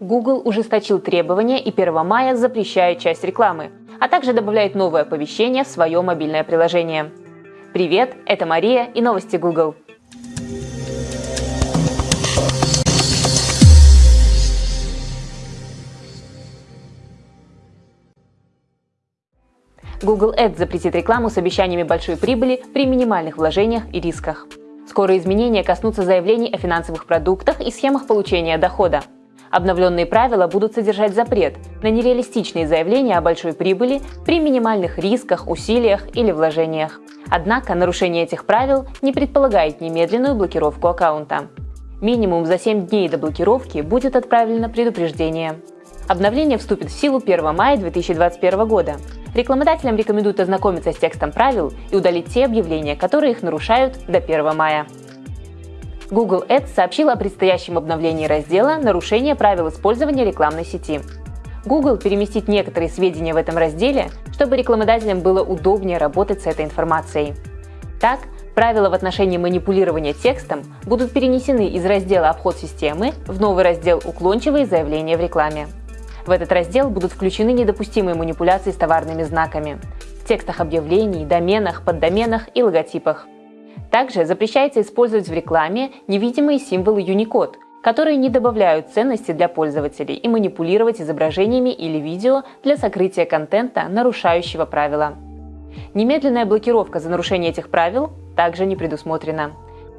Google ужесточил требования и 1 мая запрещает часть рекламы, а также добавляет новое оповещение в свое мобильное приложение. Привет, это Мария и новости Google. Google Ads запретит рекламу с обещаниями большой прибыли при минимальных вложениях и рисках. Скоро изменения коснутся заявлений о финансовых продуктах и схемах получения дохода. Обновленные правила будут содержать запрет на нереалистичные заявления о большой прибыли при минимальных рисках, усилиях или вложениях. Однако нарушение этих правил не предполагает немедленную блокировку аккаунта. Минимум за 7 дней до блокировки будет отправлено предупреждение. Обновление вступит в силу 1 мая 2021 года. Рекламодателям рекомендуют ознакомиться с текстом правил и удалить те объявления, которые их нарушают до 1 мая. Google Ads сообщила о предстоящем обновлении раздела «Нарушение правил использования рекламной сети». Google переместит некоторые сведения в этом разделе, чтобы рекламодателям было удобнее работать с этой информацией. Так, правила в отношении манипулирования текстом будут перенесены из раздела «Обход системы» в новый раздел «Уклончивые заявления в рекламе». В этот раздел будут включены недопустимые манипуляции с товарными знаками в текстах объявлений, доменах, поддоменах и логотипах – также запрещается использовать в рекламе невидимые символы Unicode, которые не добавляют ценности для пользователей и манипулировать изображениями или видео для сокрытия контента, нарушающего правила. Немедленная блокировка за нарушение этих правил также не предусмотрена.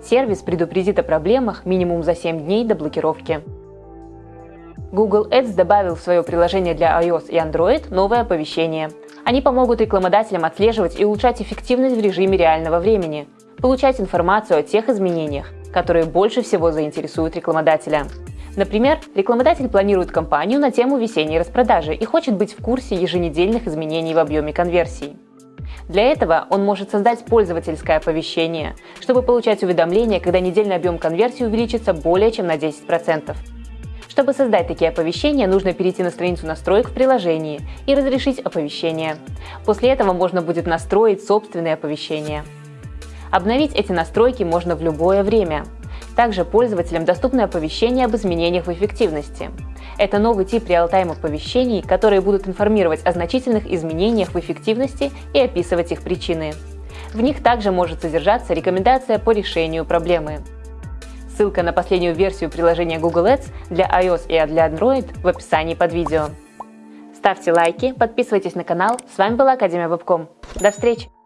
Сервис предупредит о проблемах минимум за 7 дней до блокировки. Google Ads добавил в свое приложение для iOS и Android новое оповещение. Они помогут рекламодателям отслеживать и улучшать эффективность в режиме реального времени, получать информацию о тех изменениях, которые больше всего заинтересуют рекламодателя. Например, рекламодатель планирует кампанию на тему весенней распродажи и хочет быть в курсе еженедельных изменений в объеме конверсий. Для этого он может создать пользовательское оповещение, чтобы получать уведомления, когда недельный объем конверсии увеличится более чем на 10%. Чтобы создать такие оповещения, нужно перейти на страницу настроек в приложении и разрешить оповещение. После этого можно будет настроить собственные оповещения. Обновить эти настройки можно в любое время. Также пользователям доступны оповещения об изменениях в эффективности. Это новый тип реал-тайм оповещений, которые будут информировать о значительных изменениях в эффективности и описывать их причины. В них также может содержаться рекомендация по решению проблемы. Ссылка на последнюю версию приложения Google Ads для iOS и для Android в описании под видео. Ставьте лайки, подписывайтесь на канал. С вами была Академия Вебком. До встречи!